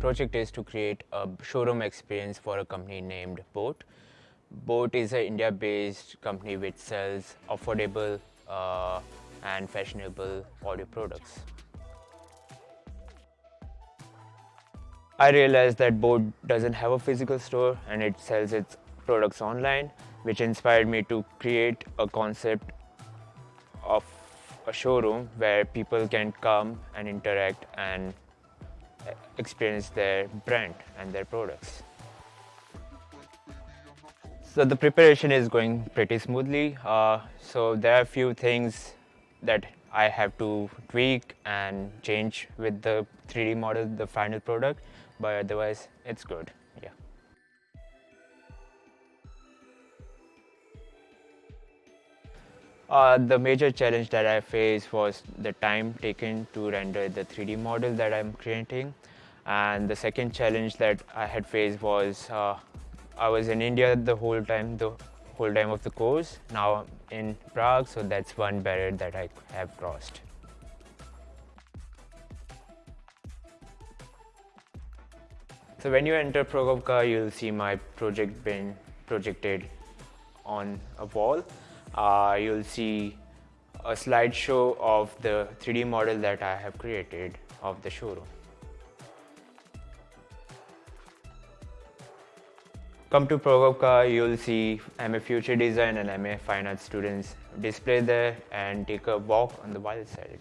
project is to create a showroom experience for a company named Boat. Boat is an India-based company which sells affordable uh, and fashionable audio products. I realized that Boat doesn't have a physical store and it sells its products online, which inspired me to create a concept of a showroom where people can come and interact and experience their brand and their products. So the preparation is going pretty smoothly. Uh, so there are a few things that I have to tweak and change with the 3D model, the final product, but otherwise it's good, Uh, the major challenge that I faced was the time taken to render the 3D model that I'm creating. And the second challenge that I had faced was uh, I was in India the whole time, the whole time of the course. Now I'm in Prague, so that's one barrier that I have crossed. So when you enter Pragovka, you'll see my project being projected on a wall. Uh, you'll see a slideshow of the 3D model that I have created of the showroom. Come to Pragovka, you'll see I'm a Future Design and MA Fine Arts students display there and take a walk on the wild side.